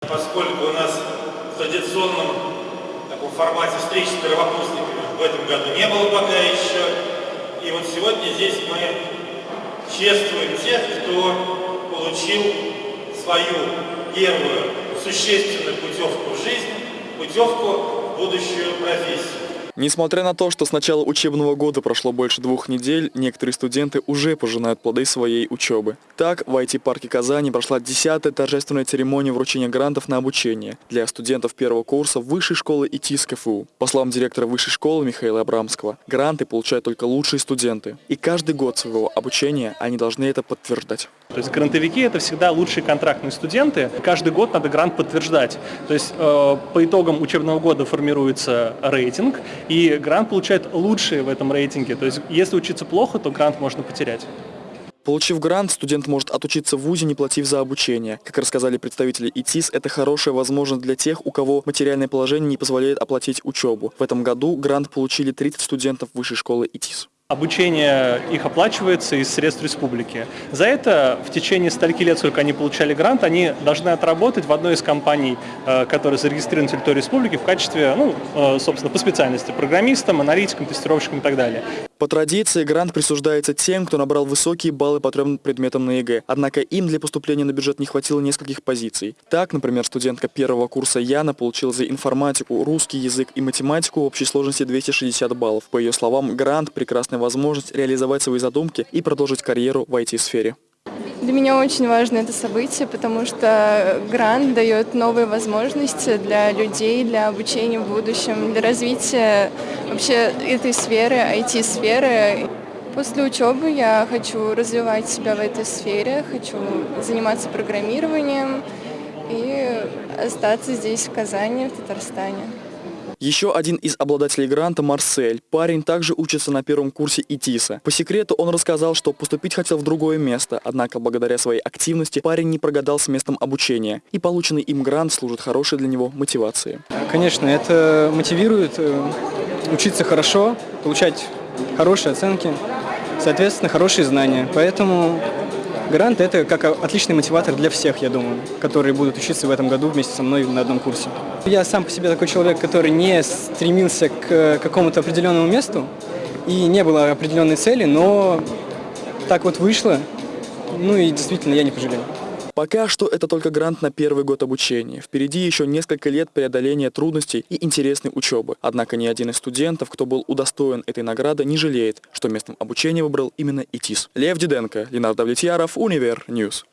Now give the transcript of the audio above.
Поскольку у нас в традиционном таком формате встреч с первокурсниками в этом году не было пока еще, и вот сегодня здесь мы чествуем тех, кто получил свою первую существенную путевку в жизнь, путевку в будущую профессию. Несмотря на то, что с начала учебного года прошло больше двух недель, некоторые студенты уже пожинают плоды своей учебы. Так, в IT-парке Казани прошла 10-я торжественная церемония вручения грантов на обучение для студентов первого курса Высшей школы ИТИС КФУ. По словам директора Высшей школы Михаила Абрамского, гранты получают только лучшие студенты. И каждый год своего обучения они должны это подтверждать. То есть грантовики – это всегда лучшие контрактные студенты. Каждый год надо грант подтверждать. То есть э, по итогам учебного года формируется рейтинг, и грант получает лучшие в этом рейтинге. То есть если учиться плохо, то грант можно потерять. Получив грант, студент может отучиться в ВУЗе, не платив за обучение. Как рассказали представители ИТИС, это хорошая возможность для тех, у кого материальное положение не позволяет оплатить учебу. В этом году грант получили 30 студентов Высшей школы ИТИС. Обучение их оплачивается из средств республики. За это в течение стольки лет, сколько они получали грант, они должны отработать в одной из компаний, э, которые зарегистрированы на территории республики в качестве, ну, э, собственно, по специальности программистом, аналитиком, тестировщиком и так далее. По традиции грант присуждается тем, кто набрал высокие баллы по трем предметам на ЕГЭ, однако им для поступления на бюджет не хватило нескольких позиций. Так, например, студентка первого курса Яна получила за информатику, русский язык и математику в общей сложности 260 баллов. По ее словам, грант – прекрасная возможность реализовать свои задумки и продолжить карьеру в IT-сфере. Для меня очень важно это событие, потому что грант дает новые возможности для людей, для обучения в будущем, для развития вообще этой сферы, IT-сферы. После учебы я хочу развивать себя в этой сфере, хочу заниматься программированием и остаться здесь, в Казани, в Татарстане. Еще один из обладателей гранта – Марсель. Парень также учится на первом курсе ИТИСа. По секрету он рассказал, что поступить хотел в другое место, однако благодаря своей активности парень не прогадал с местом обучения, и полученный им грант служит хорошей для него мотивацией. Конечно, это мотивирует э, учиться хорошо, получать хорошие оценки, соответственно, хорошие знания. Поэтому Грант – это как отличный мотиватор для всех, я думаю, которые будут учиться в этом году вместе со мной на одном курсе. Я сам по себе такой человек, который не стремился к какому-то определенному месту, и не было определенной цели, но так вот вышло, ну и действительно я не пожалел. Пока что это только грант на первый год обучения. Впереди еще несколько лет преодоления трудностей и интересной учебы. Однако ни один из студентов, кто был удостоен этой награды, не жалеет, что местом обучения выбрал именно ИТИС. Лев Диденко, Ленар Давлетьяров, Univer News.